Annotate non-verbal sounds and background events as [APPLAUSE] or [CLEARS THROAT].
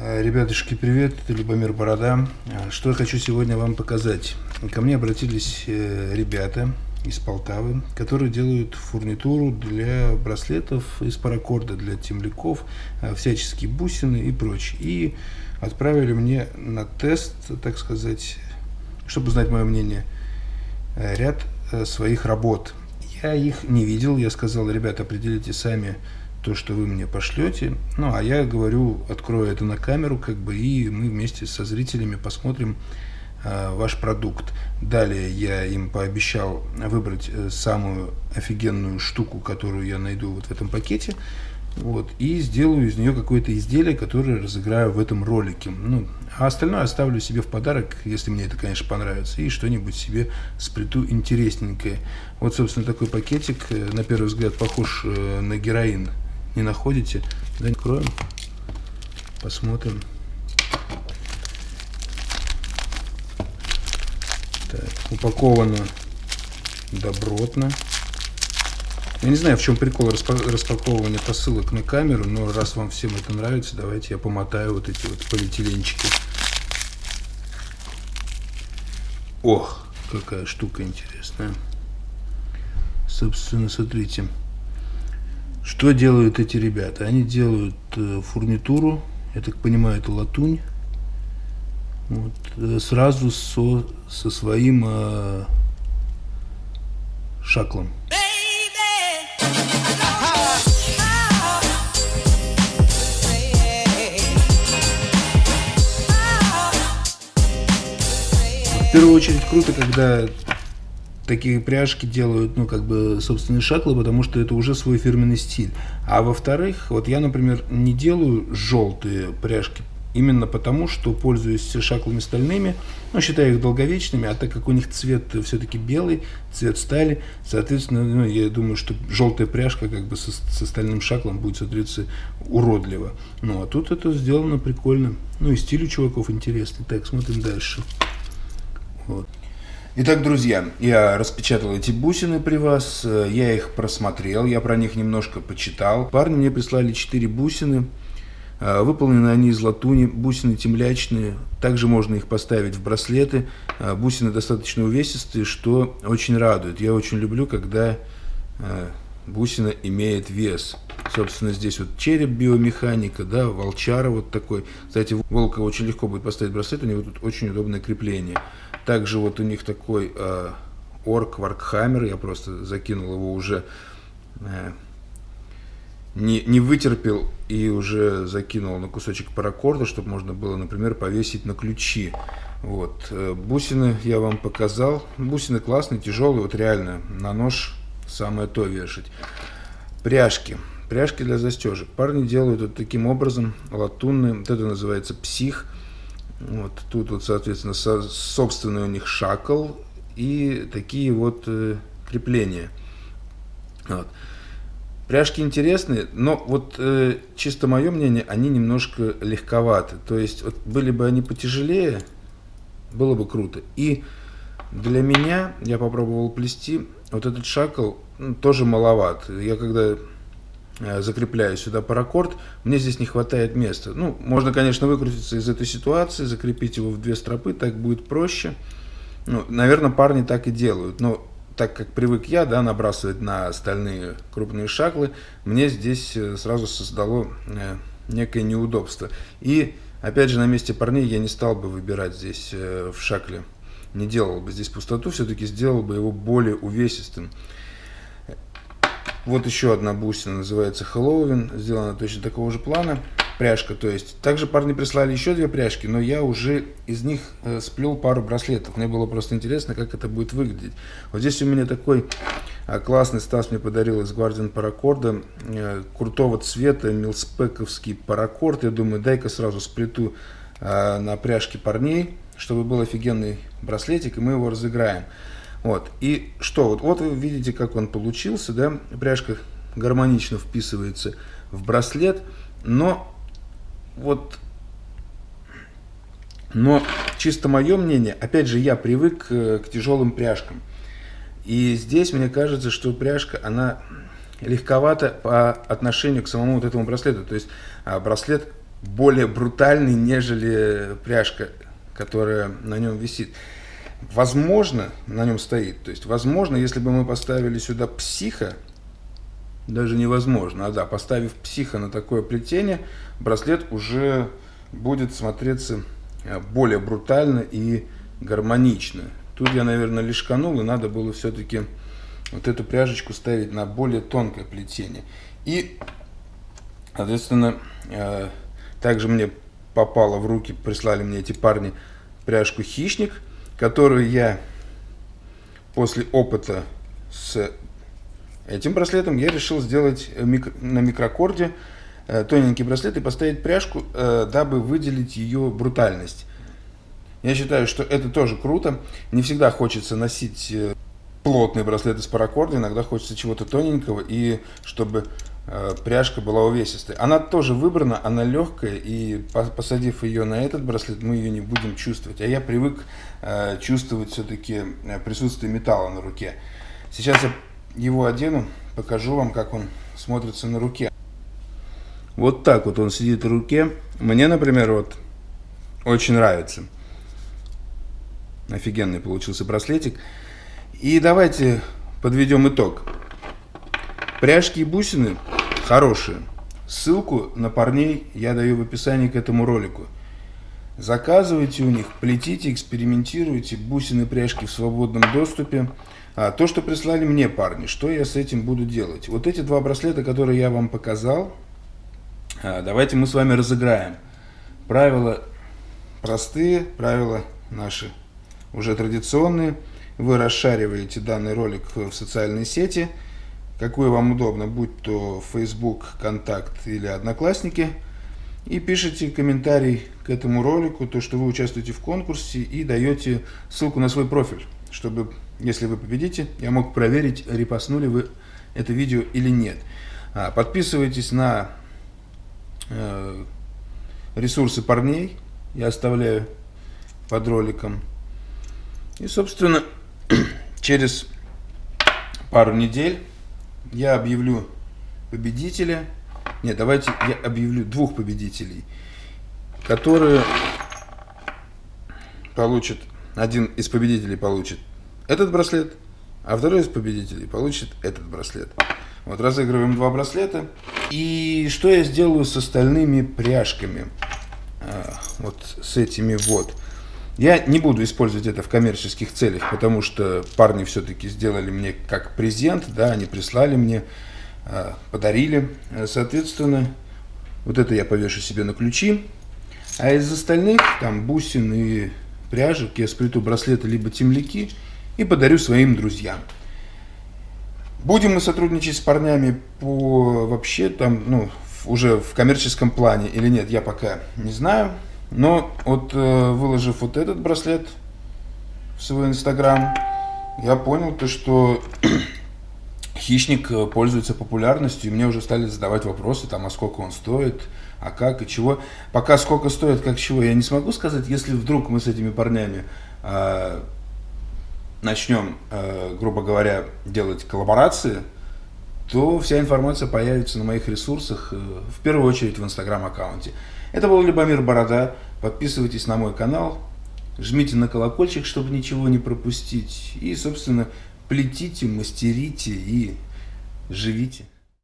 Э, ребятушки, привет, это Любомир Борода. Э, что я хочу сегодня вам показать. Ко мне обратились э, ребята из Полтавы, которые делают фурнитуру для браслетов из паракорда, для темляков, всяческие бусины и прочее. И отправили мне на тест, так сказать, чтобы узнать мое мнение, ряд своих работ. Я их не видел, я сказал, ребята, определите сами, то, что вы мне пошлете. Ну, а я говорю, открою это на камеру, как бы, и мы вместе со зрителями посмотрим э, ваш продукт. Далее я им пообещал выбрать э, самую офигенную штуку, которую я найду вот в этом пакете. Вот, и сделаю из нее какое-то изделие, которое разыграю в этом ролике. Ну, а остальное оставлю себе в подарок, если мне это, конечно, понравится, и что-нибудь себе сплету интересненькое. Вот, собственно, такой пакетик, э, на первый взгляд, похож э, на героин не находите, да, откроем, посмотрим. Так, упаковано добротно. Я не знаю, в чем прикол распаковывания посылок на камеру, но раз вам всем это нравится, давайте я помотаю вот эти вот полиэтиленчики. Ох, какая штука интересная. Собственно, смотрите. Что делают эти ребята? Они делают э, фурнитуру, я так понимаю, это латунь, вот, э, сразу со, со своим э, шаклом. В первую очередь круто, когда такие пряжки делают, ну, как бы, собственные шаклы, потому что это уже свой фирменный стиль. А во-вторых, вот я, например, не делаю желтые пряжки, именно потому, что пользуюсь шаклами стальными, ну, считаю их долговечными, а так как у них цвет все-таки белый, цвет стали, соответственно, ну, я думаю, что желтая пряжка как бы со, со стальным шаклом будет смотреться уродливо. Ну, а тут это сделано прикольно. Ну, и стиль у чуваков интересный. Так, смотрим дальше. Итак, друзья, я распечатал эти бусины при вас, э, я их просмотрел, я про них немножко почитал. Парни мне прислали 4 бусины, э, выполнены они из латуни, бусины темлячные, также можно их поставить в браслеты. Э, бусины достаточно увесистые, что очень радует. Я очень люблю, когда бусина имеет вес. Собственно, здесь вот череп биомеханика, да, волчара вот такой. Кстати, волка очень легко будет поставить браслет, у него тут очень удобное крепление. Также вот у них такой э, орк Warhammer, я просто закинул его уже, э, не, не вытерпел и уже закинул на кусочек паракорда, чтобы можно было, например, повесить на ключи. Вот. Э, бусины я вам показал. Бусины классные, тяжелые, вот реально на нож самое то вешать. Пряжки. Пряжки для застежек. Парни делают вот таким образом, латунные, вот это называется псих. Вот тут вот, соответственно, со, собственный у них шакл и такие вот э, крепления. Вот. Пряжки интересные, но вот э, чисто мое мнение, они немножко легковаты. То есть вот, были бы они потяжелее, было бы круто. И для меня, я попробовал плести, вот этот шакл ну, тоже маловат. Я когда Э, закрепляю сюда паракорд, мне здесь не хватает места. Ну, можно, конечно, выкрутиться из этой ситуации, закрепить его в две стропы, так будет проще. Ну, наверное, парни так и делают, но так как привык я, да, набрасывать на стальные крупные шаклы, мне здесь э, сразу создало э, некое неудобство. И, опять же, на месте парней я не стал бы выбирать здесь в шакле, не делал бы здесь пустоту, все-таки сделал бы его более увесистым. Вот еще одна бусина, называется Хэллоуин, сделана точно такого же плана. Пряжка, то есть. Также парни прислали еще две пряжки, но я уже из них э, сплел пару браслетов. Мне было просто интересно, как это будет выглядеть. Вот здесь у меня такой э, классный Стас мне подарил из Guardian паракорда. Э, крутого цвета, милспековский паракорд. Я думаю, дай-ка сразу сплету э, на пряжке парней, чтобы был офигенный браслетик, и мы его разыграем. Вот. И что? Вот, вот вы видите, как он получился. Да? Пряжка гармонично вписывается в браслет. Но вот но чисто мое мнение, опять же, я привык к, э, к тяжелым пряжкам. И здесь мне кажется, что пряжка, она легковата по отношению к самому вот этому браслету. То есть а, браслет более брутальный, нежели пряжка, которая на нем висит. Возможно, на нем стоит. То есть, возможно, если бы мы поставили сюда психа, даже невозможно, а да, поставив психа на такое плетение, браслет уже будет смотреться э, более брутально и гармонично. Тут я, наверное, лишканул, и надо было все-таки вот эту пряжечку ставить на более тонкое плетение. И, соответственно, э, также мне попало в руки, прислали мне эти парни пряжку «Хищник», которую я после опыта с этим браслетом я решил сделать на микрокорде э, тоненький браслет и поставить пряжку, э, дабы выделить ее брутальность. Я считаю, что это тоже круто. Не всегда хочется носить э, плотный браслет из паракорда, иногда хочется чего-то тоненького, и чтобы э, пряжка была увесистой. Она тоже выбрана, она легкая, и посадив ее на этот браслет, мы ее не будем чувствовать. А я привык э, чувствовать все-таки присутствие металла на руке. Сейчас я его одену, покажу вам, как он смотрится на руке. Вот так вот он сидит в руке. Мне, например, вот очень нравится. Офигенный получился браслетик. И давайте подведем итог. Пряжки и бусины хорошие. Ссылку на парней я даю в описании к этому ролику. Заказывайте у них, плетите, экспериментируйте, бусины, пряжки в свободном доступе. А то, что прислали мне парни, что я с этим буду делать? Вот эти два браслета, которые я вам показал, а, давайте мы с вами разыграем. Правила простые, правила наши уже традиционные. Вы расшариваете данный ролик в социальной сети, какой вам удобно, будь то Facebook, Контакт или Одноклассники, и пишите комментарий к этому ролику, то, что вы участвуете в конкурсе, и даете ссылку на свой профиль, чтобы, если вы победите, я мог проверить, репостнули вы это видео или нет. А, подписывайтесь на э, ресурсы парней, я оставляю под роликом. И, собственно, [CLEARS THROAT] через пару недель я объявлю победителя. Нет, давайте я объявлю двух победителей, которые получат, один из победителей получит этот браслет, а второй из победителей получит этот браслет. Вот разыгрываем два браслета. И что я сделаю с остальными пряжками? А, вот с этими вот. Я не буду использовать это в коммерческих целях, потому что парни все-таки сделали мне как презент, да, они прислали мне, а, подарили. Соответственно, вот это я повешу себе на ключи. А из остальных, там, бусин и пряжек, я сплету браслеты либо темляки и подарю своим друзьям. Будем мы сотрудничать с парнями по вообще там, ну, уже в коммерческом плане или нет, я пока не знаю. Но вот э, выложив вот этот браслет в свой инстаграм, я понял то, что [CLEARS THROAT] хищник э, пользуется популярностью, и мне уже стали задавать вопросы, там, а сколько он стоит, а как и чего. Пока сколько стоит, как чего, я не смогу сказать, если вдруг мы с этими парнями э, начнем, э, грубо говоря, делать коллаборации, то вся информация появится на моих ресурсах, э, в первую очередь в инстаграм-аккаунте. Это был Любомир Борода. Подписывайтесь на мой канал, жмите на колокольчик, чтобы ничего не пропустить. И, собственно, плетите, мастерите и живите.